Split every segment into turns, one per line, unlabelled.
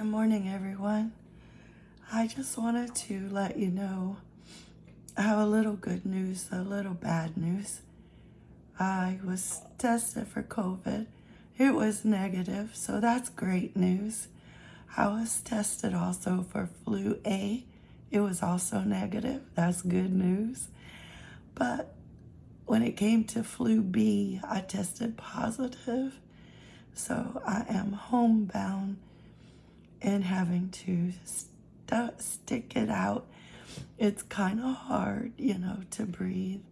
Good morning, everyone. I just wanted to let you know I have a little good news, a little bad news. I was tested for COVID. It was negative, so that's great news. I was tested also for flu A. It was also negative. That's good news. But when it came to flu B, I tested positive. So I am homebound and having to st stick it out. It's kind of hard, you know, to breathe.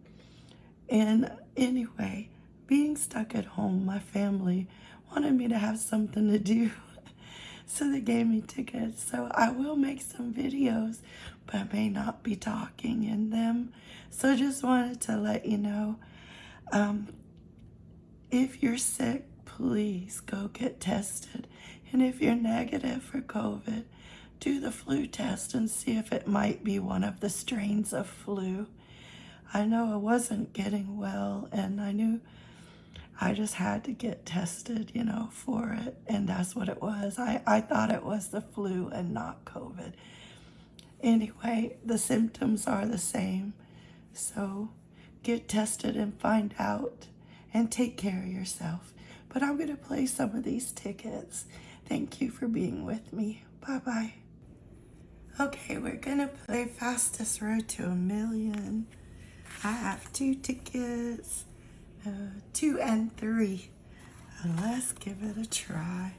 And anyway, being stuck at home, my family wanted me to have something to do. so they gave me tickets. So I will make some videos, but I may not be talking in them. So just wanted to let you know, um, if you're sick, please go get tested. And if you're negative for COVID, do the flu test and see if it might be one of the strains of flu. I know I wasn't getting well and I knew I just had to get tested, you know, for it. And that's what it was. I, I thought it was the flu and not COVID. Anyway, the symptoms are the same. So get tested and find out and take care of yourself. But I'm going to play some of these tickets. Thank you for being with me. Bye-bye. Okay, we're to play Fastest Road to a Million. I have two tickets, uh, two and three. let's give it a try.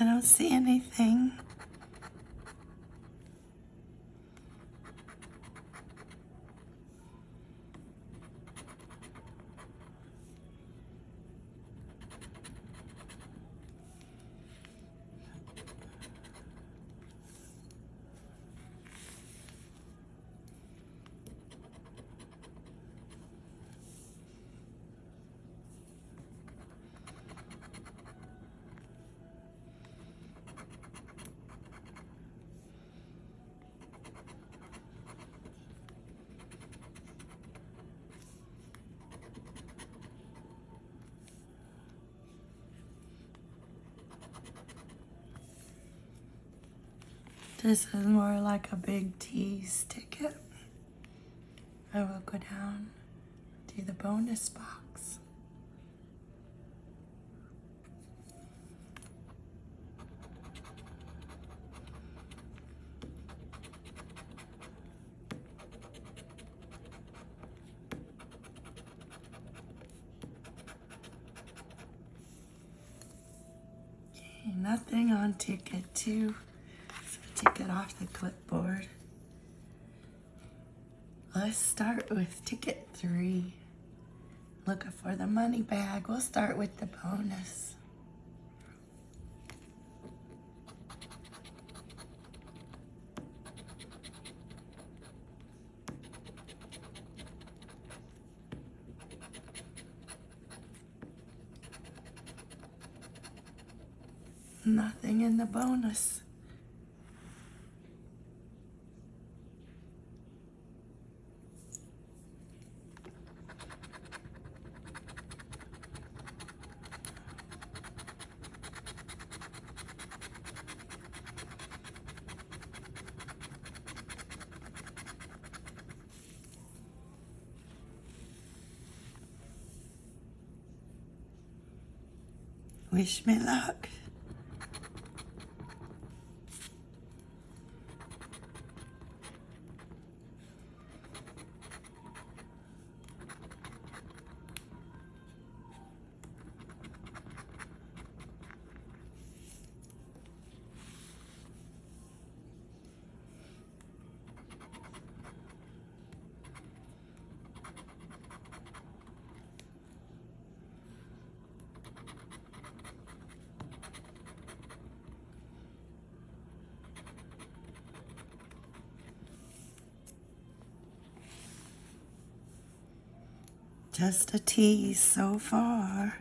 I don't see anything. This is more like a big tease ticket. I will go down to the bonus box. Okay, nothing on ticket two. Take it off the clipboard. Let's start with ticket three. Looking for the money bag. We'll start with the bonus. Nothing in the bonus. Wish me luck. Just a tease so far.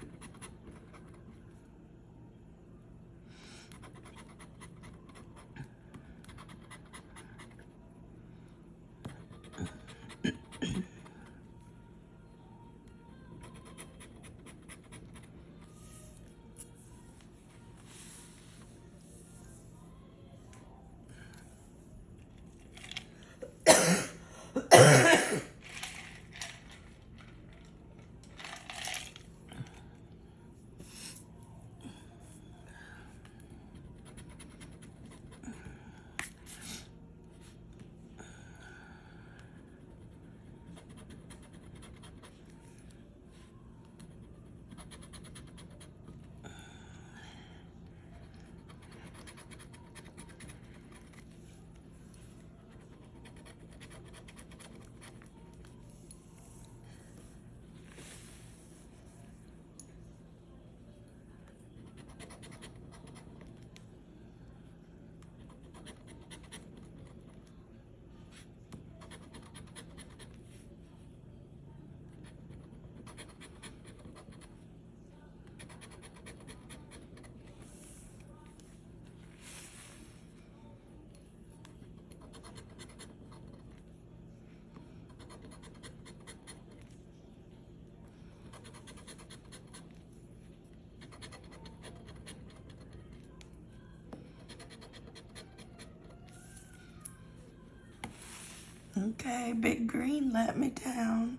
Okay, Big Green let me down.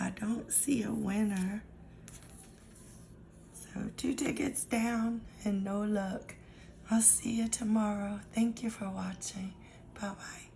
I don't see a winner. So two tickets down and no luck. I'll see you tomorrow. Thank you for watching. Bye-bye.